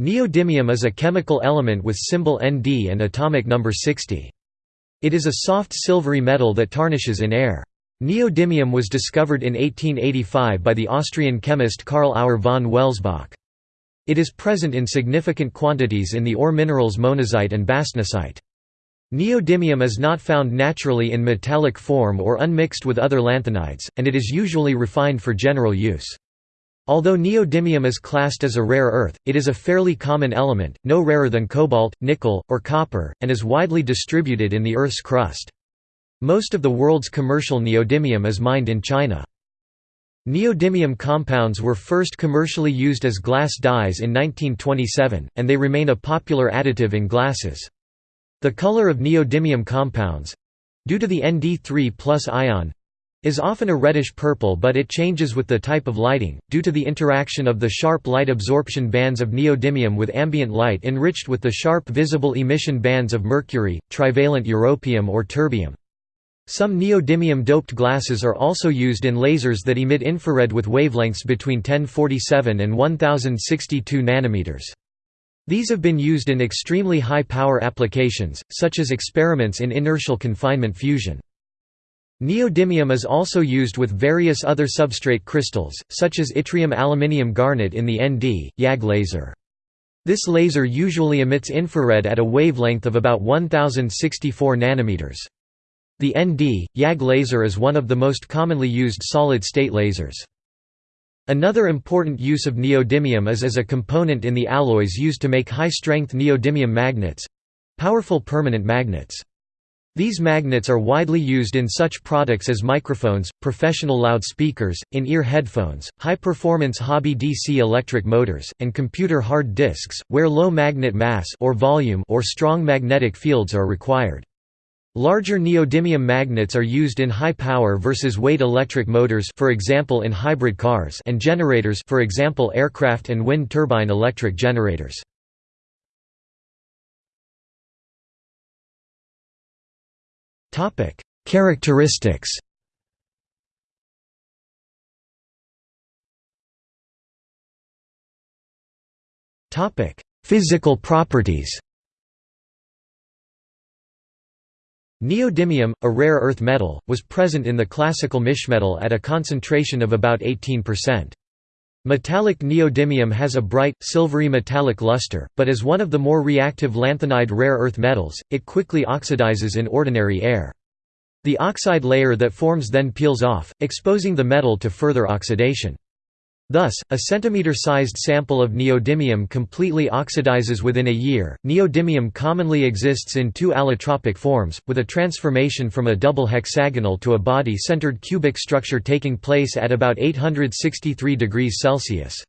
Neodymium is a chemical element with symbol Nd and atomic number 60. It is a soft silvery metal that tarnishes in air. Neodymium was discovered in 1885 by the Austrian chemist Karl Auer von Welsbach. It is present in significant quantities in the ore minerals monazite and bastnasite. Neodymium is not found naturally in metallic form or unmixed with other lanthanides, and it is usually refined for general use. Although neodymium is classed as a rare earth, it is a fairly common element, no rarer than cobalt, nickel, or copper, and is widely distributed in the Earth's crust. Most of the world's commercial neodymium is mined in China. Neodymium compounds were first commercially used as glass dyes in 1927, and they remain a popular additive in glasses. The color of neodymium compounds—due to the Nd3 ion, is often a reddish purple but it changes with the type of lighting, due to the interaction of the sharp light absorption bands of neodymium with ambient light enriched with the sharp visible emission bands of mercury, trivalent europium or terbium. Some neodymium-doped glasses are also used in lasers that emit infrared with wavelengths between 1047 and 1062 nanometers. These have been used in extremely high-power applications, such as experiments in inertial confinement fusion. Neodymium is also used with various other substrate crystals, such as yttrium aluminium garnet in the ND, YAG laser. This laser usually emits infrared at a wavelength of about 1064 nanometers. The ND, YAG laser is one of the most commonly used solid-state lasers. Another important use of neodymium is as a component in the alloys used to make high-strength neodymium magnets—powerful permanent magnets. These magnets are widely used in such products as microphones, professional loudspeakers, in-ear headphones, high-performance hobby DC electric motors, and computer hard disks, where low magnet mass or volume or strong magnetic fields are required. Larger neodymium magnets are used in high-power versus weight electric motors for example in hybrid cars and generators for example aircraft and wind turbine electric generators. Topic: Characteristics. Topic: Physical properties. Neodymium, a rare earth metal, was present in the classical mischmetal at a concentration of about 18%. Metallic neodymium has a bright, silvery metallic luster, but as one of the more reactive lanthanide rare earth metals, it quickly oxidizes in ordinary air. The oxide layer that forms then peels off, exposing the metal to further oxidation. Thus, a centimeter-sized sample of neodymium completely oxidizes within a year. Neodymium commonly exists in two allotropic forms, with a transformation from a double hexagonal to a body-centered cubic structure taking place at about 863 degrees Celsius.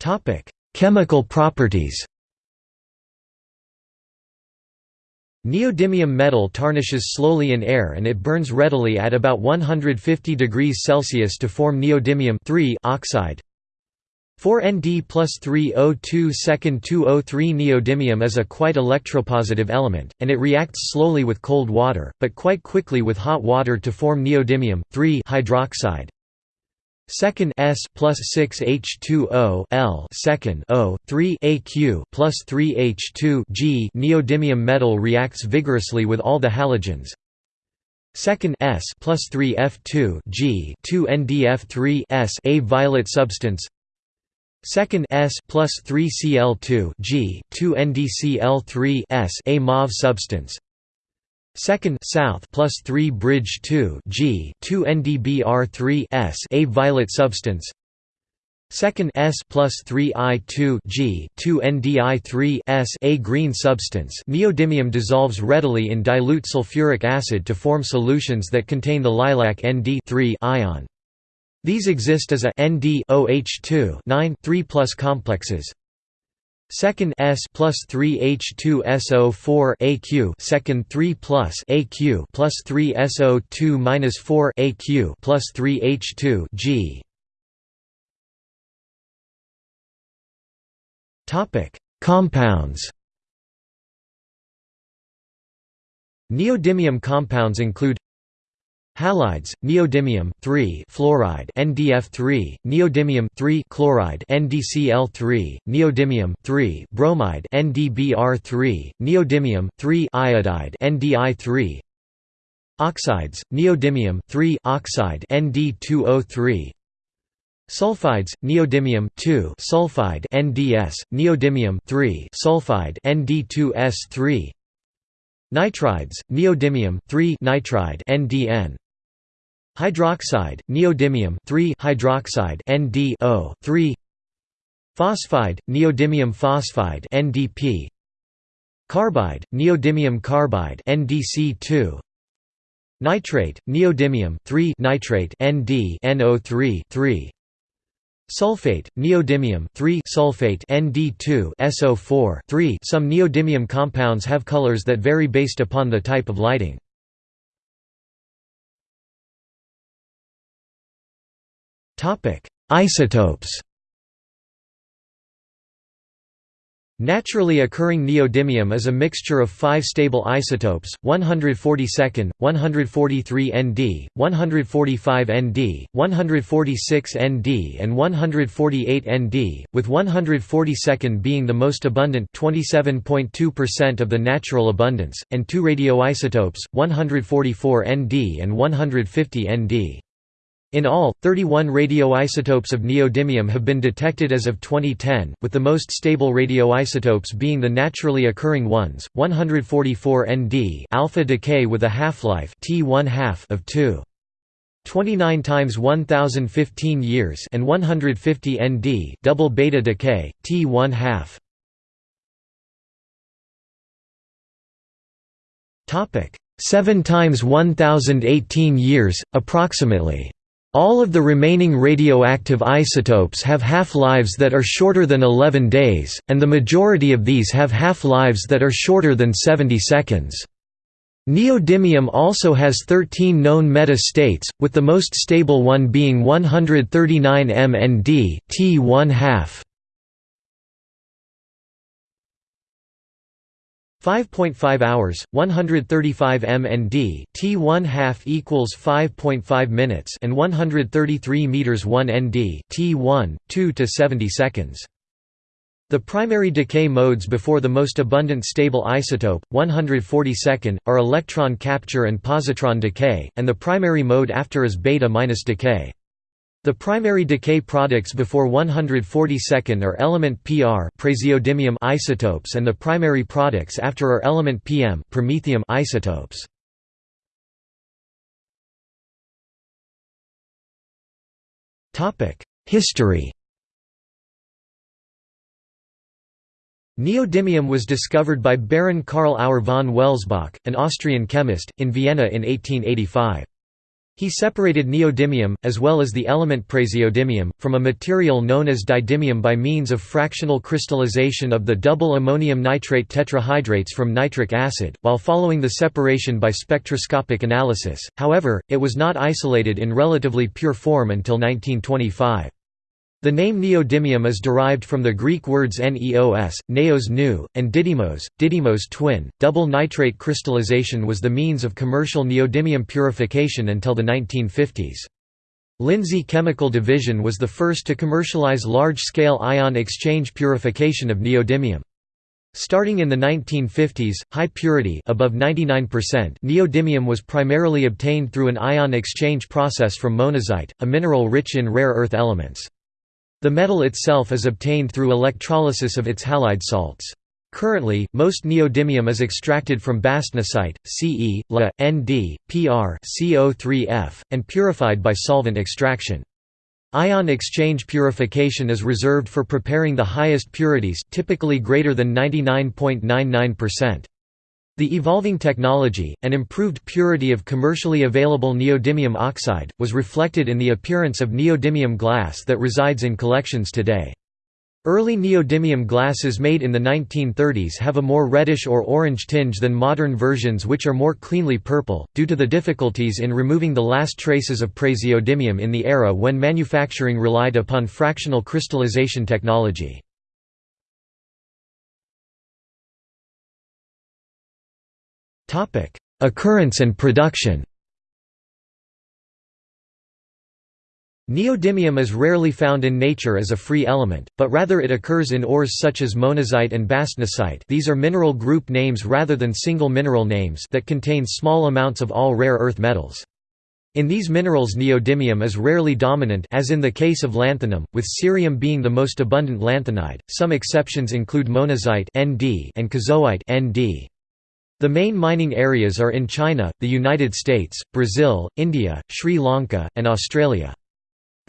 Topic: Chemical properties. Neodymium metal tarnishes slowly in air and it burns readily at about 150 degrees Celsius to form neodymium oxide. 4Nd plus 3O2 second 2O3 Neodymium is a quite electropositive element, and it reacts slowly with cold water, but quite quickly with hot water to form neodymium hydroxide. Second S plus six H two O L second O three AQ plus three H two G neodymium metal reacts vigorously with all the halogens. Second S plus three F two G two NDF three S a violet substance. Second S plus three Cl two G two NDCl three S a mauve substance. Second south plus 3 bridge 2 G 2 NDBR3 S a violet substance. Second S plus 3 I 2 G 2 NDI3 S a green substance. Neodymium dissolves readily in dilute sulfuric acid to form solutions that contain the lilac Nd 3 ion. These exist as a Nd OH2 9 3 complexes. Second S plus three H two SO four AQ second three plus AQ plus three SO two minus four AQ plus three H two G. Topic Compounds Neodymium compounds include Halides: neodymium 3 fluoride NDF3, neodymium 3 chloride NDCl3, neodymium 3 bromide NDBr3, neodymium 3 iodide NDI3. Oxides: neodymium 3 oxide Nd2O3. Sulfides: neodymium 2 sulfide NDS, neodymium 3 sulfide Nd2S3. Nitrides: neodymium 3 nitride NDN. Hydroxide: neodymium 3 hydroxide NDO 3. Phosphide: neodymium phosphide NDP. Carbide: neodymium carbide NDC2. Nitrate: neodymium 3 nitrate ND NO3 3. Sulfate, neodymium 3 sulfate Nd2 SO4 3 Some neodymium compounds have colors that vary based upon the type of lighting. Isotopes Naturally occurring neodymium is a mixture of five stable isotopes, 142, 143 Nd, 145 Nd, 146 Nd and 148 Nd, with 142 being the most abundant 27.2% of the natural abundance, and two radioisotopes, 144 Nd and 150 Nd. In all, 31 radioisotopes of neodymium have been detected as of 2010, with the most stable radioisotopes being the naturally occurring ones, 144 Nd alpha decay with a half-life of 2. 29 times 1015 years and 150 Nd double beta decay, T 1 half. Topic 7 times 1018 years, approximately. All of the remaining radioactive isotopes have half-lives that are shorter than 11 days, and the majority of these have half-lives that are shorter than 70 seconds. Neodymium also has 13 known meta-states, with the most stable one being 139 MND T 1 half. 5.5 hours, 135 mnd t 1 half equals 5.5 minutes and 133 meters 1 nd t 1 2 to 70 seconds. The primary decay modes before the most abundant stable isotope, 142, are electron capture and positron decay, and the primary mode after is beta- minus decay. The primary decay products before 142nd are element Pr praseodymium isotopes and the primary products after are element Pm promethium isotopes. History Neodymium was discovered by Baron Karl Auer von Welsbach, an Austrian chemist, in Vienna in 1885. He separated neodymium, as well as the element praseodymium, from a material known as didymium by means of fractional crystallization of the double ammonium nitrate tetrahydrates from nitric acid, while following the separation by spectroscopic analysis, however, it was not isolated in relatively pure form until 1925. The name neodymium is derived from the Greek words neos, neos new, and didymos, didymos twin. Double nitrate crystallization was the means of commercial neodymium purification until the 1950s. Lindsay Chemical Division was the first to commercialize large-scale ion exchange purification of neodymium. Starting in the 1950s, high purity above 99% neodymium was primarily obtained through an ion exchange process from monazite, a mineral rich in rare earth elements. The metal itself is obtained through electrolysis of its halide salts. Currently, most neodymium is extracted from bastnasite, Ce, La, Nd, Pr CO3F, and purified by solvent extraction. Ion exchange purification is reserved for preparing the highest purities typically greater than 99.99%. The evolving technology, and improved purity of commercially available neodymium oxide, was reflected in the appearance of neodymium glass that resides in collections today. Early neodymium glasses made in the 1930s have a more reddish or orange tinge than modern versions which are more cleanly purple, due to the difficulties in removing the last traces of praseodymium in the era when manufacturing relied upon fractional crystallization technology. Topic: Occurrence and production. Neodymium is rarely found in nature as a free element, but rather it occurs in ores such as monazite and bastnasite these are mineral group names rather than single mineral names that contain small amounts of all rare earth metals. In these minerals neodymium is rarely dominant as in the case of lanthanum, with cerium being the most abundant lanthanide. Some exceptions include monazite (Nd) and kozoite (Nd). The main mining areas are in China, the United States, Brazil, India, Sri Lanka, and Australia.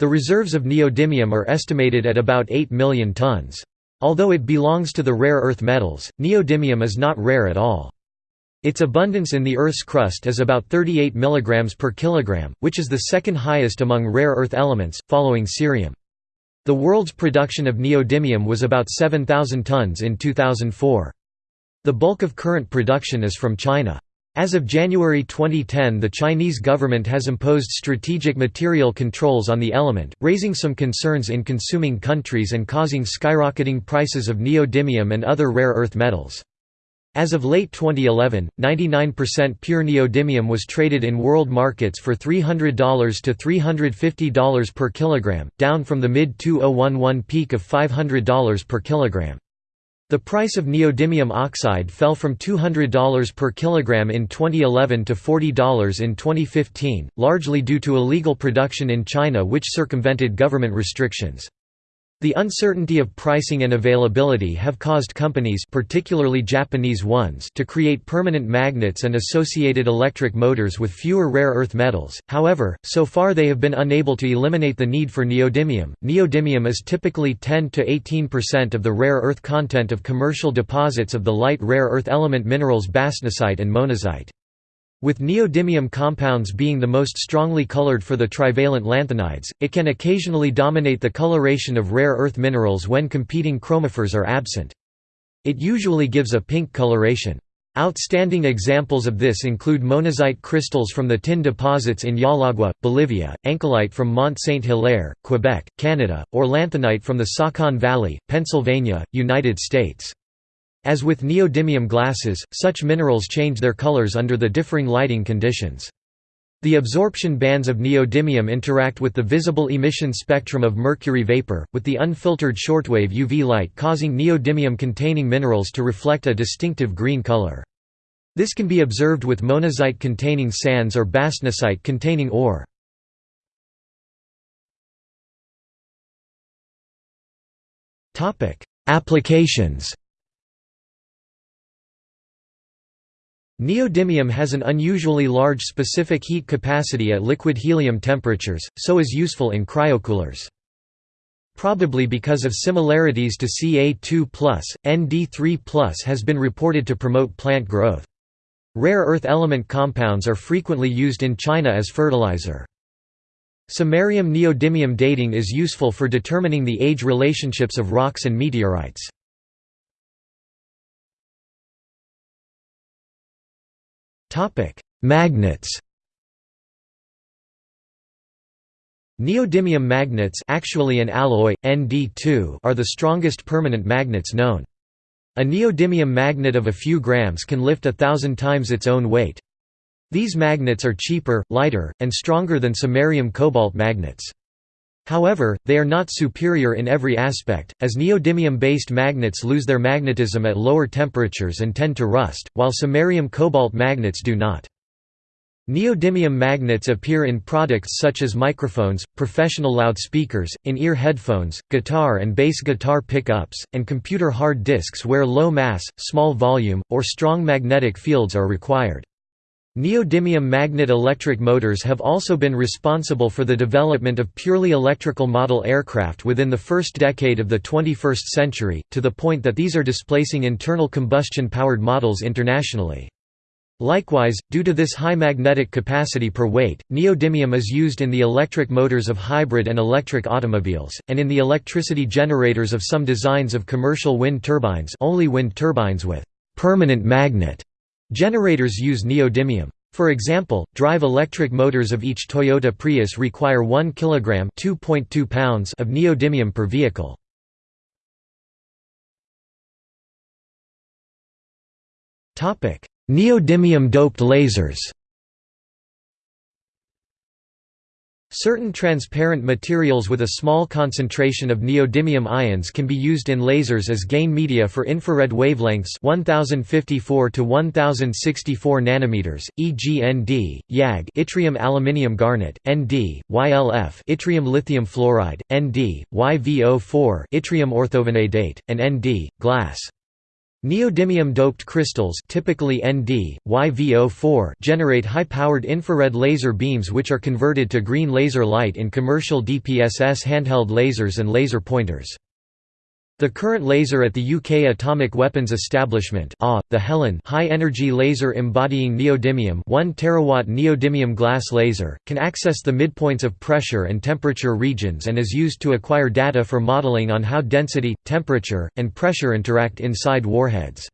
The reserves of neodymium are estimated at about 8 million tons. Although it belongs to the rare earth metals, neodymium is not rare at all. Its abundance in the Earth's crust is about 38 mg per kilogram, which is the second highest among rare earth elements, following cerium. The world's production of neodymium was about 7,000 tons in 2004. The bulk of current production is from China. As of January 2010 the Chinese government has imposed strategic material controls on the element, raising some concerns in consuming countries and causing skyrocketing prices of neodymium and other rare earth metals. As of late 2011, 99% pure neodymium was traded in world markets for $300 to $350 per kilogram, down from the mid-2011 peak of $500 per kilogram. The price of neodymium oxide fell from $200 per kilogram in 2011 to $40 in 2015, largely due to illegal production in China which circumvented government restrictions. The uncertainty of pricing and availability have caused companies particularly Japanese ones to create permanent magnets and associated electric motors with fewer rare earth metals, however, so far they have been unable to eliminate the need for neodymium. Neodymium is typically 10–18% of the rare earth content of commercial deposits of the light rare earth element minerals bastnasite and monazite. With neodymium compounds being the most strongly colored for the trivalent lanthanides, it can occasionally dominate the coloration of rare earth minerals when competing chromophores are absent. It usually gives a pink coloration. Outstanding examples of this include monazite crystals from the tin deposits in Llallagua, Bolivia, ancylite from Mont Saint-Hilaire, Quebec, Canada, or lanthanite from the Saucon Valley, Pennsylvania, United States. As with neodymium glasses, such minerals change their colors under the differing lighting conditions. The absorption bands of neodymium interact with the visible emission spectrum of mercury vapor, with the unfiltered shortwave UV light causing neodymium-containing minerals to reflect a distinctive green color. This can be observed with monazite-containing sands or bastnasite-containing ore. Applications Neodymium has an unusually large specific heat capacity at liquid helium temperatures, so is useful in cryocoolers. Probably because of similarities to Ca2+, Nd3+, has been reported to promote plant growth. Rare earth element compounds are frequently used in China as fertilizer. Samarium-neodymium dating is useful for determining the age relationships of rocks and meteorites. Topic: Magnets. Neodymium magnets actually an alloy, Nd2 are the strongest permanent magnets known. A neodymium magnet of a few grams can lift a thousand times its own weight. These magnets are cheaper, lighter, and stronger than samarium cobalt magnets. However, they are not superior in every aspect, as neodymium-based magnets lose their magnetism at lower temperatures and tend to rust, while samarium cobalt magnets do not. Neodymium magnets appear in products such as microphones, professional loudspeakers, in-ear headphones, guitar and bass guitar pickups, and computer hard disks where low mass, small volume, or strong magnetic fields are required. Neodymium magnet electric motors have also been responsible for the development of purely electrical model aircraft within the first decade of the 21st century, to the point that these are displacing internal combustion-powered models internationally. Likewise, due to this high magnetic capacity per weight, neodymium is used in the electric motors of hybrid and electric automobiles, and in the electricity generators of some designs of commercial wind turbines only wind turbines with «permanent magnet» Generators use neodymium. For example, drive electric motors of each Toyota Prius require 1 kg (2.2 pounds) of neodymium per vehicle. Topic: Neodymium doped lasers. Certain transparent materials with a small concentration of neodymium ions can be used in lasers as gain media for infrared wavelengths 1054 to 1064 nanometers, e.g. Nd, YAG yttrium aluminium garnet, Nd, YLF yttrium lithium fluoride, Nd, YVO4 yttrium orthovanadate, and Nd, glass. Neodymium-doped crystals typically Nd, YVO4 generate high-powered infrared laser beams which are converted to green laser light in commercial DPSS handheld lasers and laser pointers. The current laser at the UK Atomic Weapons Establishment the Helen high-energy laser embodying neodymium 1 terawatt neodymium glass laser, can access the midpoints of pressure and temperature regions and is used to acquire data for modelling on how density, temperature, and pressure interact inside warheads.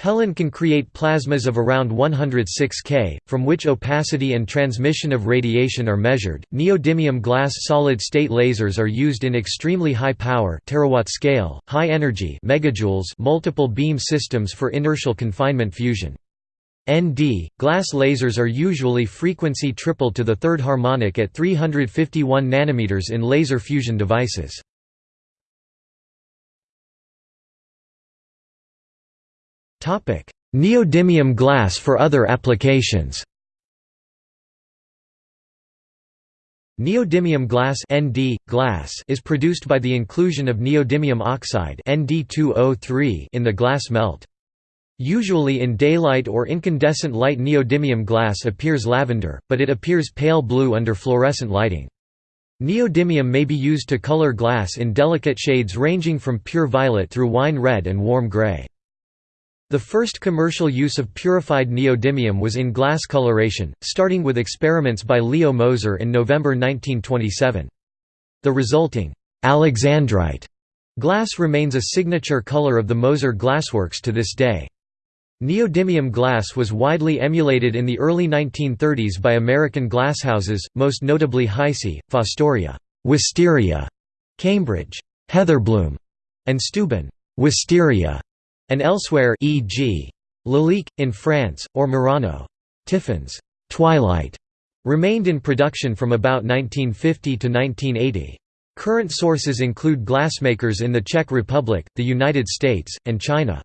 Helen can create plasmas of around 106 K, from which opacity and transmission of radiation are measured. Neodymium glass solid-state lasers are used in extremely high power terawatt scale, high energy megajoules multiple beam systems for inertial confinement fusion. ND glass lasers are usually frequency triple to the third harmonic at 351 nanometers in laser fusion devices. Neodymium glass for other applications Neodymium glass, ND, glass is produced by the inclusion of neodymium oxide ND2O3 in the glass melt. Usually in daylight or incandescent light neodymium glass appears lavender, but it appears pale blue under fluorescent lighting. Neodymium may be used to color glass in delicate shades ranging from pure violet through wine red and warm gray. The first commercial use of purified neodymium was in glass coloration, starting with experiments by Leo Moser in November 1927. The resulting Alexandrite glass remains a signature color of the Moser glassworks to this day. Neodymium glass was widely emulated in the early 1930s by American glasshouses, most notably Heisey, Fostoria, Wisteria, Cambridge, Heatherbloom, and Steuben, Wisteria and elsewhere e.g. Lalique, in France, or Murano. Tiffin's Twilight remained in production from about 1950 to 1980. Current sources include glassmakers in the Czech Republic, the United States, and China.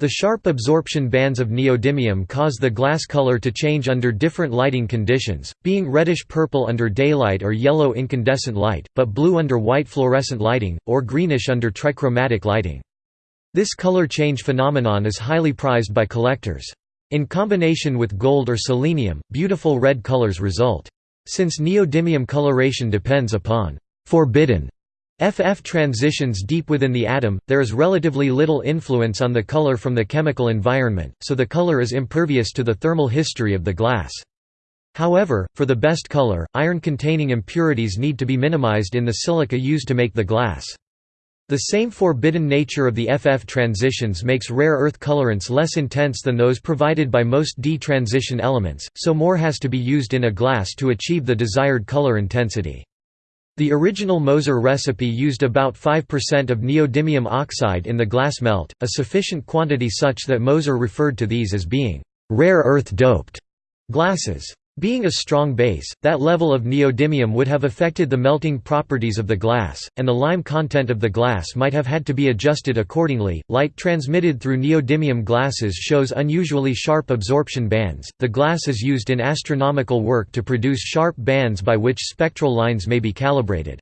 The sharp absorption bands of neodymium cause the glass color to change under different lighting conditions, being reddish-purple under daylight or yellow incandescent light, but blue under white fluorescent lighting, or greenish under trichromatic lighting. This color change phenomenon is highly prized by collectors. In combination with gold or selenium, beautiful red colors result. Since neodymium coloration depends upon forbidden FF transitions deep within the atom, there is relatively little influence on the color from the chemical environment, so the color is impervious to the thermal history of the glass. However, for the best color, iron-containing impurities need to be minimized in the silica used to make the glass. The same forbidden nature of the FF transitions makes rare earth colorants less intense than those provided by most D transition elements, so more has to be used in a glass to achieve the desired color intensity. The original Moser recipe used about 5% of neodymium oxide in the glass melt, a sufficient quantity such that Moser referred to these as being rare earth doped glasses. Being a strong base, that level of neodymium would have affected the melting properties of the glass, and the lime content of the glass might have had to be adjusted accordingly. Light transmitted through neodymium glasses shows unusually sharp absorption bands. The glass is used in astronomical work to produce sharp bands by which spectral lines may be calibrated.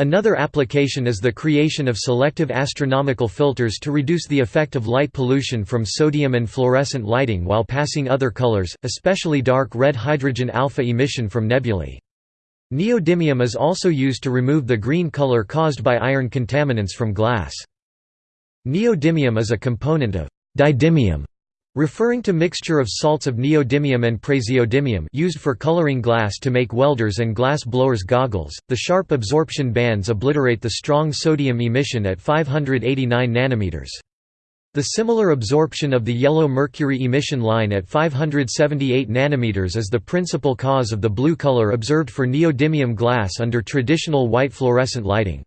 Another application is the creation of selective astronomical filters to reduce the effect of light pollution from sodium and fluorescent lighting while passing other colors, especially dark red hydrogen alpha emission from nebulae. Neodymium is also used to remove the green color caused by iron contaminants from glass. Neodymium is a component of didymium Referring to mixture of salts of neodymium and praseodymium used for coloring glass to make welders and glass blowers goggles, the sharp absorption bands obliterate the strong sodium emission at 589 nanometers. The similar absorption of the yellow mercury emission line at 578 nanometers is the principal cause of the blue color observed for neodymium glass under traditional white fluorescent lighting.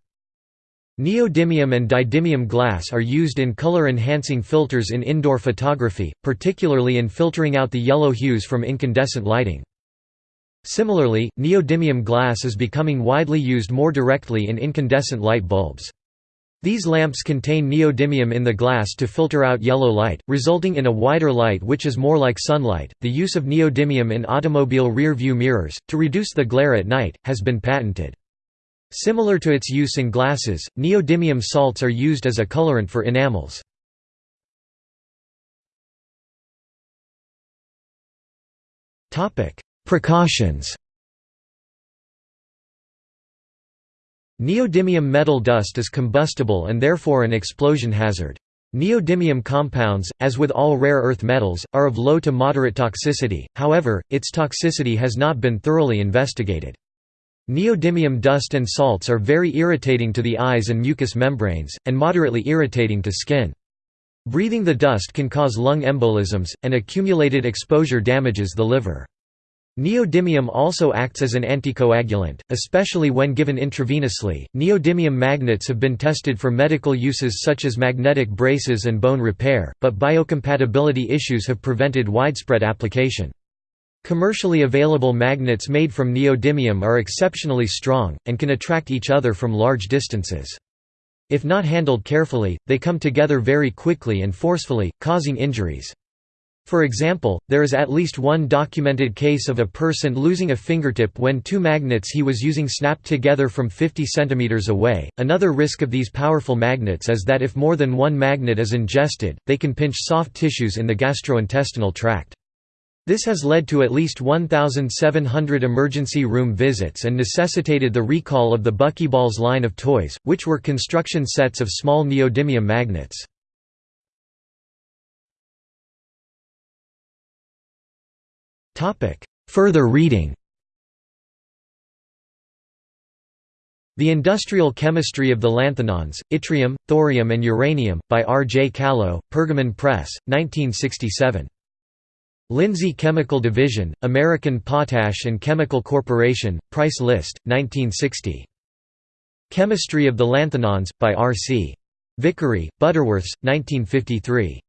Neodymium and didymium glass are used in color-enhancing filters in indoor photography, particularly in filtering out the yellow hues from incandescent lighting. Similarly, neodymium glass is becoming widely used more directly in incandescent light bulbs. These lamps contain neodymium in the glass to filter out yellow light, resulting in a wider light which is more like sunlight. The use of neodymium in automobile rear view mirrors, to reduce the glare at night, has been patented. Similar to its use in glasses, neodymium salts are used as a colorant for enamels. Precautions Neodymium metal dust is combustible and therefore an explosion hazard. Neodymium compounds, as with all rare earth metals, are of low to moderate toxicity, however, its toxicity has not been thoroughly investigated. Neodymium dust and salts are very irritating to the eyes and mucous membranes, and moderately irritating to skin. Breathing the dust can cause lung embolisms, and accumulated exposure damages the liver. Neodymium also acts as an anticoagulant, especially when given intravenously. Neodymium magnets have been tested for medical uses such as magnetic braces and bone repair, but biocompatibility issues have prevented widespread application. Commercially available magnets made from neodymium are exceptionally strong, and can attract each other from large distances. If not handled carefully, they come together very quickly and forcefully, causing injuries. For example, there is at least one documented case of a person losing a fingertip when two magnets he was using snapped together from 50 cm away. Another risk of these powerful magnets is that if more than one magnet is ingested, they can pinch soft tissues in the gastrointestinal tract. This has led to at least 1,700 emergency room visits and necessitated the recall of the Buckyballs line of toys, which were construction sets of small neodymium magnets. Further reading The Industrial Chemistry of the Lanthanons, Yttrium, Thorium and Uranium, by R. J. Callow, Pergamon Press, 1967. Lindsay Chemical Division, American Potash and Chemical Corporation, Price List, 1960. Chemistry of the Lanthanons, by R. C. Vickery, Butterworths, 1953.